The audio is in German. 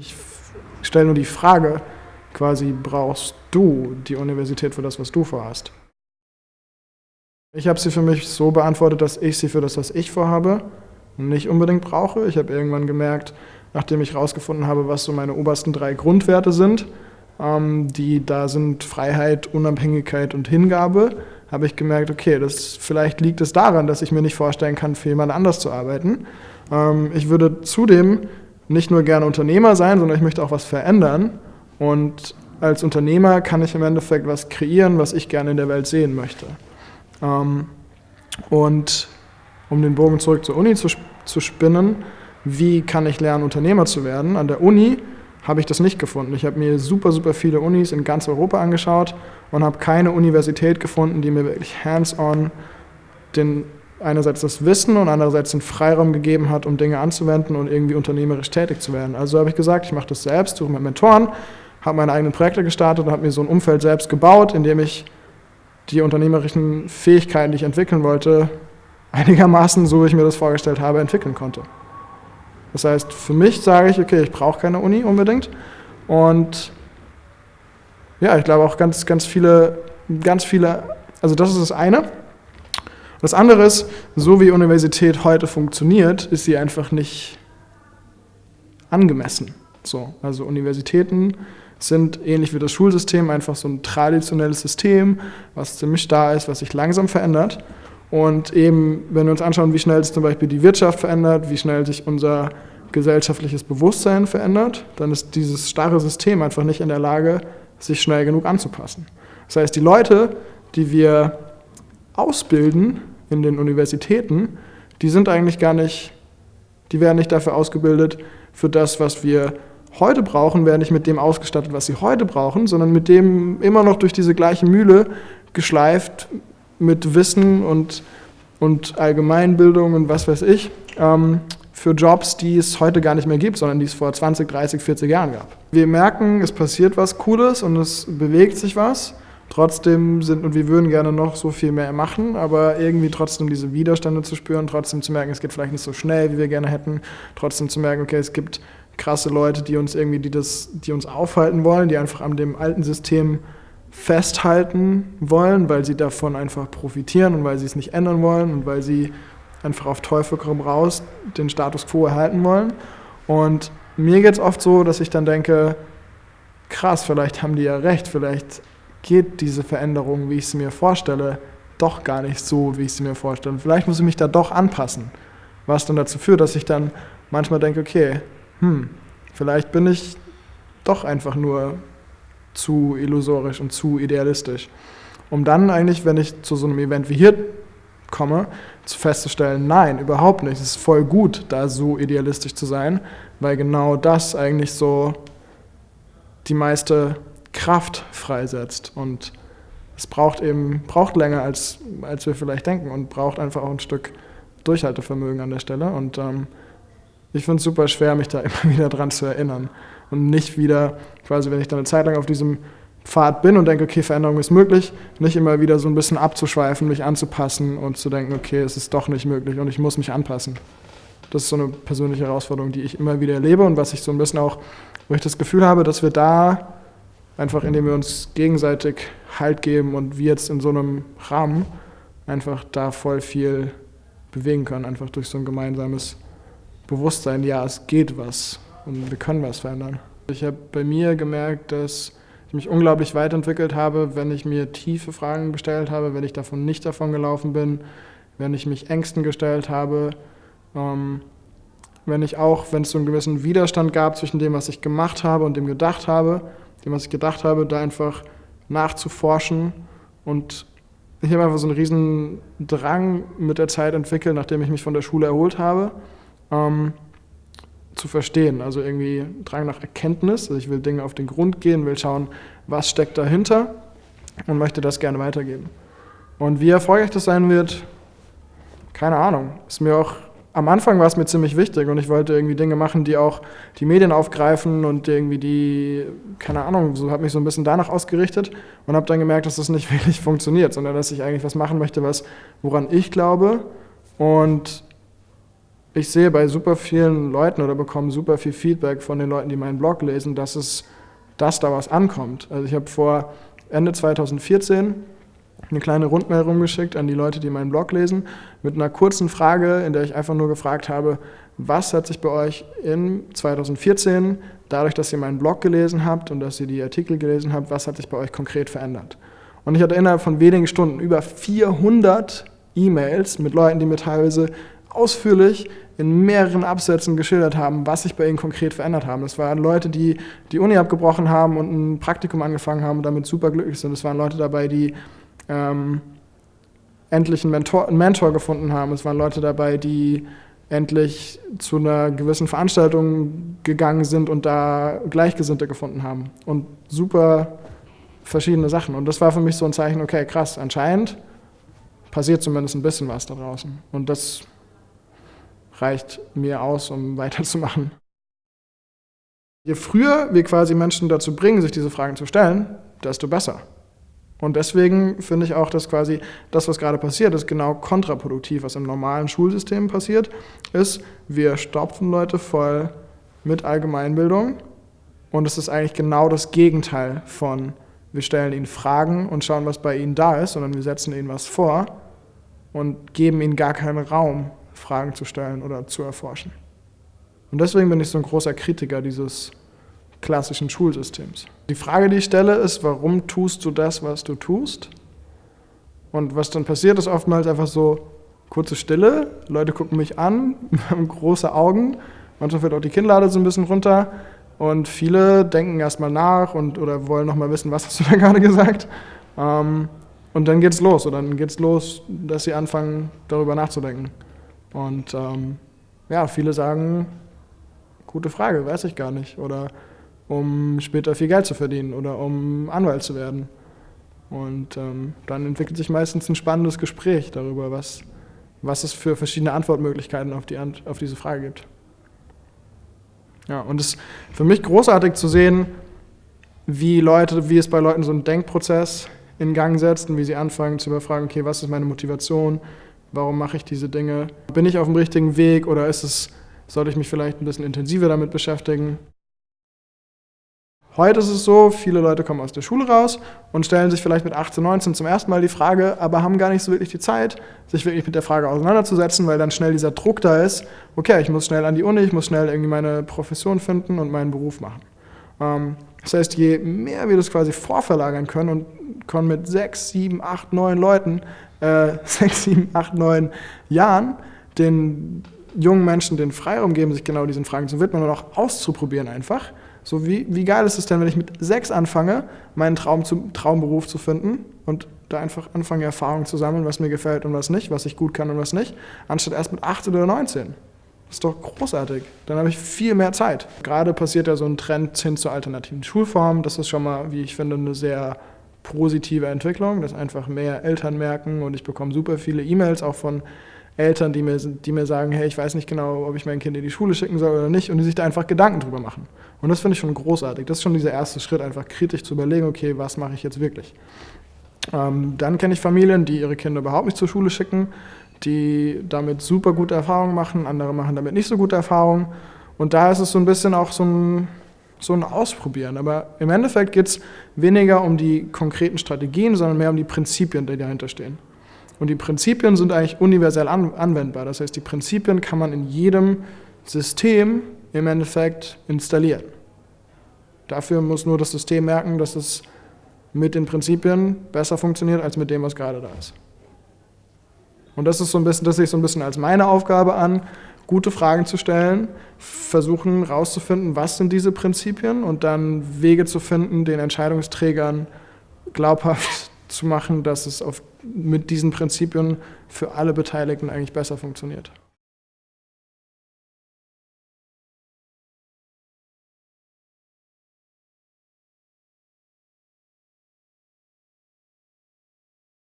Ich stelle nur die Frage, quasi brauchst du die Universität für das, was du vorhast? Ich habe sie für mich so beantwortet, dass ich sie für das, was ich vorhabe, nicht unbedingt brauche. Ich habe irgendwann gemerkt, nachdem ich herausgefunden habe, was so meine obersten drei Grundwerte sind, ähm, die da sind Freiheit, Unabhängigkeit und Hingabe, habe ich gemerkt, okay, das, vielleicht liegt es daran, dass ich mir nicht vorstellen kann, für jemand anders zu arbeiten. Ähm, ich würde zudem nicht nur gerne Unternehmer sein, sondern ich möchte auch was verändern. Und als Unternehmer kann ich im Endeffekt was kreieren, was ich gerne in der Welt sehen möchte. Ähm, und um den Bogen zurück zur Uni zu, zu spinnen, wie kann ich lernen, Unternehmer zu werden? An der Uni habe ich das nicht gefunden. Ich habe mir super, super viele Unis in ganz Europa angeschaut und habe keine Universität gefunden, die mir wirklich hands-on den einerseits das Wissen und andererseits den Freiraum gegeben hat, um Dinge anzuwenden und irgendwie unternehmerisch tätig zu werden. Also habe ich gesagt, ich mache das selbst, suche mir Mentoren, habe meine eigenen Projekte gestartet und habe mir so ein Umfeld selbst gebaut, in dem ich die unternehmerischen Fähigkeiten, die ich entwickeln wollte, einigermaßen, so wie ich mir das vorgestellt habe, entwickeln konnte. Das heißt, für mich sage ich, okay, ich brauche keine Uni unbedingt. Und ja, ich glaube auch ganz, ganz viele, ganz viele, also das ist das eine. Das andere ist, so wie Universität heute funktioniert, ist sie einfach nicht angemessen. So, also Universitäten sind ähnlich wie das Schulsystem einfach so ein traditionelles System, was ziemlich starr ist, was sich langsam verändert. Und eben, wenn wir uns anschauen, wie schnell sich zum Beispiel die Wirtschaft verändert, wie schnell sich unser gesellschaftliches Bewusstsein verändert, dann ist dieses starre System einfach nicht in der Lage, sich schnell genug anzupassen. Das heißt, die Leute, die wir ausbilden in den Universitäten, die sind eigentlich gar nicht, die werden nicht dafür ausgebildet, für das, was wir heute brauchen, werden nicht mit dem ausgestattet, was sie heute brauchen, sondern mit dem immer noch durch diese gleiche Mühle geschleift mit Wissen und, und Allgemeinbildung und was weiß ich, ähm, für Jobs, die es heute gar nicht mehr gibt, sondern die es vor 20, 30, 40 Jahren gab. Wir merken, es passiert was Cooles und es bewegt sich was. Trotzdem sind, und wir würden gerne noch so viel mehr machen, aber irgendwie trotzdem diese Widerstände zu spüren, trotzdem zu merken, es geht vielleicht nicht so schnell, wie wir gerne hätten, trotzdem zu merken, okay, es gibt krasse Leute, die uns irgendwie, die das, die uns aufhalten wollen, die einfach an dem alten System festhalten wollen, weil sie davon einfach profitieren und weil sie es nicht ändern wollen und weil sie einfach auf Teufel komm raus den Status quo erhalten wollen. Und mir geht es oft so, dass ich dann denke, krass, vielleicht haben die ja recht, vielleicht geht diese Veränderung, wie ich sie mir vorstelle, doch gar nicht so, wie ich sie mir vorstelle. Vielleicht muss ich mich da doch anpassen. Was dann dazu führt, dass ich dann manchmal denke, okay, hm, vielleicht bin ich doch einfach nur zu illusorisch und zu idealistisch. Um dann eigentlich, wenn ich zu so einem Event wie hier komme, festzustellen, nein, überhaupt nicht. Es ist voll gut, da so idealistisch zu sein, weil genau das eigentlich so die meiste Kraft freisetzt. Und es braucht eben, braucht länger, als, als wir vielleicht denken und braucht einfach auch ein Stück Durchhaltevermögen an der Stelle. Und ähm, ich finde es super schwer, mich da immer wieder dran zu erinnern. Und nicht wieder, quasi, wenn ich dann eine Zeit lang auf diesem Pfad bin und denke, okay, Veränderung ist möglich, nicht immer wieder so ein bisschen abzuschweifen, mich anzupassen und zu denken, okay, es ist doch nicht möglich und ich muss mich anpassen. Das ist so eine persönliche Herausforderung, die ich immer wieder erlebe und was ich so ein bisschen auch, wo ich das Gefühl habe, dass wir da einfach, indem wir uns gegenseitig Halt geben und wir jetzt in so einem Rahmen einfach da voll viel bewegen können, einfach durch so ein gemeinsames Bewusstsein, ja, es geht was und wir können was verändern. Ich habe bei mir gemerkt, dass ich mich unglaublich weiterentwickelt habe, wenn ich mir tiefe Fragen gestellt habe, wenn ich davon nicht davon gelaufen bin, wenn ich mich Ängsten gestellt habe, ähm, wenn ich auch, wenn es so einen gewissen Widerstand gab zwischen dem, was ich gemacht habe und dem gedacht habe, dem, was ich gedacht habe, da einfach nachzuforschen und ich habe einfach so einen riesen Drang mit der Zeit entwickelt, nachdem ich mich von der Schule erholt habe. Ähm, zu verstehen. Also irgendwie Drang nach Erkenntnis. Also ich will Dinge auf den Grund gehen, will schauen, was steckt dahinter und möchte das gerne weitergeben. Und wie erfolgreich das sein wird, keine Ahnung. Ist mir auch am Anfang war es mir ziemlich wichtig und ich wollte irgendwie Dinge machen, die auch die Medien aufgreifen und irgendwie die, keine Ahnung, so habe mich so ein bisschen danach ausgerichtet und habe dann gemerkt, dass das nicht wirklich funktioniert, sondern dass ich eigentlich was machen möchte, was woran ich glaube und ich sehe bei super vielen Leuten oder bekomme super viel Feedback von den Leuten, die meinen Blog lesen, dass es, dass da was ankommt. Also ich habe vor Ende 2014 eine kleine Rundmail rumgeschickt an die Leute, die meinen Blog lesen, mit einer kurzen Frage, in der ich einfach nur gefragt habe, was hat sich bei euch in 2014, dadurch, dass ihr meinen Blog gelesen habt und dass ihr die Artikel gelesen habt, was hat sich bei euch konkret verändert? Und ich hatte innerhalb von wenigen Stunden über 400 E-Mails mit Leuten, die mir teilweise ausführlich in mehreren Absätzen geschildert haben, was sich bei ihnen konkret verändert haben. Das waren Leute, die die Uni abgebrochen haben und ein Praktikum angefangen haben und damit super glücklich sind. Es waren Leute dabei, die ähm, endlich einen Mentor, einen Mentor gefunden haben. Es waren Leute dabei, die endlich zu einer gewissen Veranstaltung gegangen sind und da Gleichgesinnte gefunden haben. Und super verschiedene Sachen. Und das war für mich so ein Zeichen, okay, krass, anscheinend passiert zumindest ein bisschen was da draußen. Und das reicht mir aus, um weiterzumachen. Je früher wir quasi Menschen dazu bringen, sich diese Fragen zu stellen, desto besser. Und deswegen finde ich auch, dass quasi das, was gerade passiert, ist genau kontraproduktiv, was im normalen Schulsystem passiert, ist, wir stopfen Leute voll mit Allgemeinbildung und es ist eigentlich genau das Gegenteil von, wir stellen ihnen Fragen und schauen, was bei ihnen da ist, sondern wir setzen ihnen was vor und geben ihnen gar keinen Raum, Fragen zu stellen oder zu erforschen. Und deswegen bin ich so ein großer Kritiker dieses klassischen Schulsystems. Die Frage, die ich stelle, ist, warum tust du das, was du tust? Und was dann passiert, ist oftmals einfach so kurze Stille, Leute gucken mich an, haben große Augen, manchmal fällt auch die Kinnlade so ein bisschen runter und viele denken erstmal nach und, oder wollen nochmal wissen, was hast du da gerade gesagt? Ähm, und dann geht's los, oder dann geht's los, dass sie anfangen, darüber nachzudenken. Und ähm, ja, viele sagen, gute Frage, weiß ich gar nicht. Oder um später viel Geld zu verdienen oder um Anwalt zu werden. Und ähm, dann entwickelt sich meistens ein spannendes Gespräch darüber, was, was es für verschiedene Antwortmöglichkeiten auf, die, auf diese Frage gibt. Ja, und es ist für mich großartig zu sehen, wie Leute, wie es bei Leuten so einen Denkprozess in Gang setzt und wie sie anfangen zu überfragen, okay, was ist meine Motivation, warum mache ich diese Dinge, bin ich auf dem richtigen Weg oder ist es, sollte ich mich vielleicht ein bisschen intensiver damit beschäftigen. Heute ist es so, viele Leute kommen aus der Schule raus und stellen sich vielleicht mit 18, 19 zum ersten Mal die Frage, aber haben gar nicht so wirklich die Zeit, sich wirklich mit der Frage auseinanderzusetzen, weil dann schnell dieser Druck da ist, okay, ich muss schnell an die Uni, ich muss schnell irgendwie meine Profession finden und meinen Beruf machen. Ähm, das heißt, je mehr wir das quasi vorverlagern können und können mit 6, 7, 8, 9 Leuten, äh, 6, 7, 8, 9 Jahren den jungen Menschen den Freiraum geben, sich genau diesen Fragen zu widmen und auch auszuprobieren einfach, so wie, wie geil ist es denn, wenn ich mit sechs anfange, meinen Traum zu, Traumberuf zu finden und da einfach anfange, Erfahrungen zu sammeln, was mir gefällt und was nicht, was ich gut kann und was nicht, anstatt erst mit 18 oder 19. Das ist doch großartig. Dann habe ich viel mehr Zeit. Gerade passiert ja so ein Trend hin zur alternativen Schulform. Das ist schon mal, wie ich finde, eine sehr positive Entwicklung, dass einfach mehr Eltern merken und ich bekomme super viele E-Mails auch von Eltern, die mir, die mir sagen, hey, ich weiß nicht genau, ob ich mein Kind in die Schule schicken soll oder nicht und die sich da einfach Gedanken drüber machen. Und das finde ich schon großartig. Das ist schon dieser erste Schritt, einfach kritisch zu überlegen, okay, was mache ich jetzt wirklich? Ähm, dann kenne ich Familien, die ihre Kinder überhaupt nicht zur Schule schicken, die damit super gute Erfahrungen machen, andere machen damit nicht so gute Erfahrungen. Und da ist es so ein bisschen auch so ein, so ein Ausprobieren. Aber im Endeffekt geht es weniger um die konkreten Strategien, sondern mehr um die Prinzipien, die dahinter stehen. Und die Prinzipien sind eigentlich universell an, anwendbar. Das heißt, die Prinzipien kann man in jedem System im Endeffekt installieren. Dafür muss nur das System merken, dass es mit den Prinzipien besser funktioniert als mit dem, was gerade da ist. Und das ist so ein bisschen, das sehe ich so ein bisschen als meine Aufgabe an, gute Fragen zu stellen, versuchen herauszufinden, was sind diese Prinzipien und dann Wege zu finden, den Entscheidungsträgern glaubhaft zu machen, dass es auf, mit diesen Prinzipien für alle Beteiligten eigentlich besser funktioniert.